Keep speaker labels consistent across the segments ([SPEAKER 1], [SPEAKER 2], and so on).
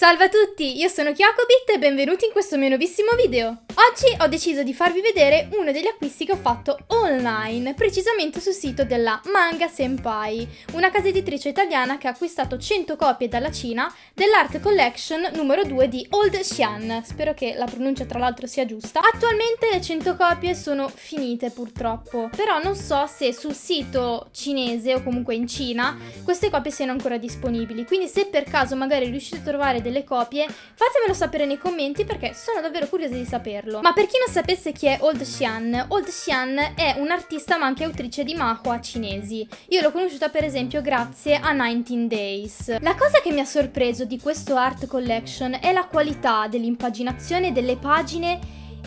[SPEAKER 1] Salve a tutti, io sono Kyokobit e benvenuti in questo mio nuovissimo video. Oggi ho deciso di farvi vedere uno degli acquisti che ho fatto online, precisamente sul sito della Manga Senpai, una casa editrice italiana che ha acquistato 100 copie dalla Cina dell'Art Collection numero 2 di Old Xian. Spero che la pronuncia tra l'altro sia giusta. Attualmente le 100 copie sono finite purtroppo, però non so se sul sito cinese o comunque in Cina queste copie siano ancora disponibili, quindi se per caso magari riuscite a trovare delle copie, fatemelo sapere nei commenti perché sono davvero curiosa di saperlo. Ma per chi non sapesse chi è Old Xian, Old Xian è un'artista ma anche autrice di manhwa cinesi. Io l'ho conosciuta per esempio grazie a 19 Days. La cosa che mi ha sorpreso di questo art collection è la qualità dell'impaginazione delle pagine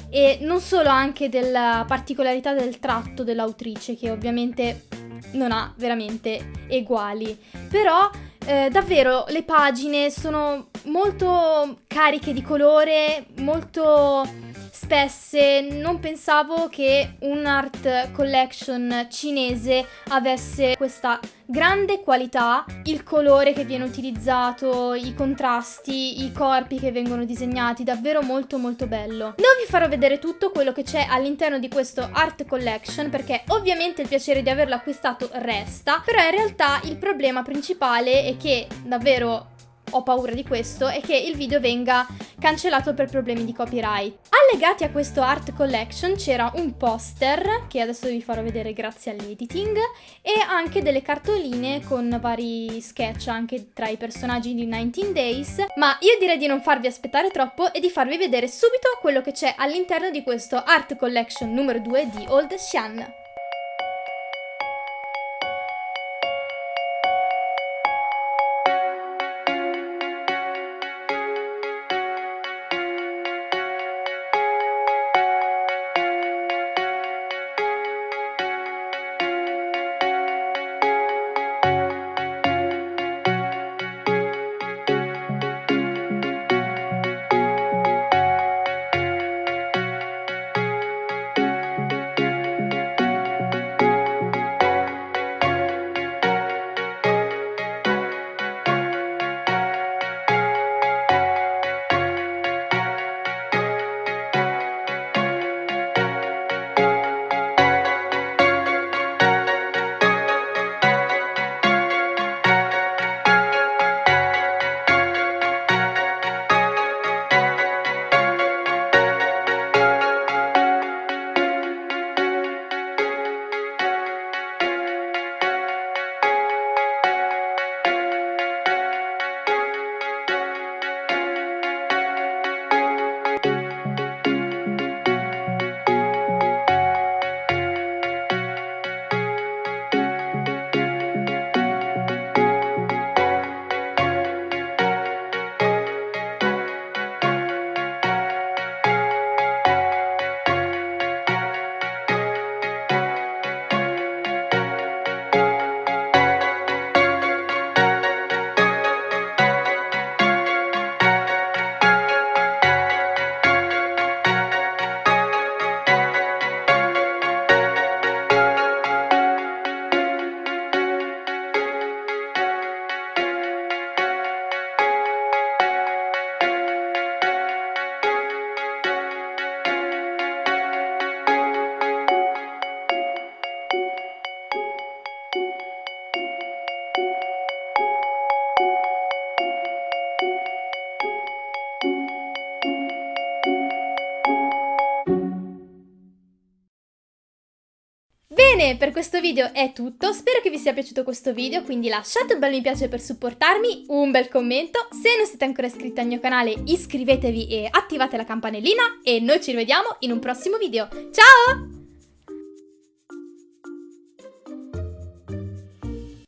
[SPEAKER 1] e non solo anche della particolarità del tratto dell'autrice che ovviamente non ha veramente eguali. Però eh, davvero le pagine sono molto cariche di colore, molto spesse. Non pensavo che un art collection cinese avesse questa grande qualità, il colore che viene utilizzato, i contrasti, i corpi che vengono disegnati, davvero molto molto bello. Non vi farò vedere tutto quello che c'è all'interno di questo art collection perché ovviamente il piacere di averlo acquistato resta, però in realtà il problema principale è che davvero ho paura di questo, è che il video venga cancellato per problemi di copyright. Allegati a questo art collection c'era un poster, che adesso vi farò vedere grazie all'editing, e anche delle cartoline con vari sketch anche tra i personaggi di 19 Days, ma io direi di non farvi aspettare troppo e di farvi vedere subito quello che c'è all'interno di questo art collection numero 2 di Old Xian. Bene, per questo video è tutto, spero che vi sia piaciuto questo video, quindi lasciate un bel mi piace per supportarmi, un bel commento, se non siete ancora iscritti al mio canale iscrivetevi e attivate la campanellina e noi ci rivediamo in un prossimo video. Ciao!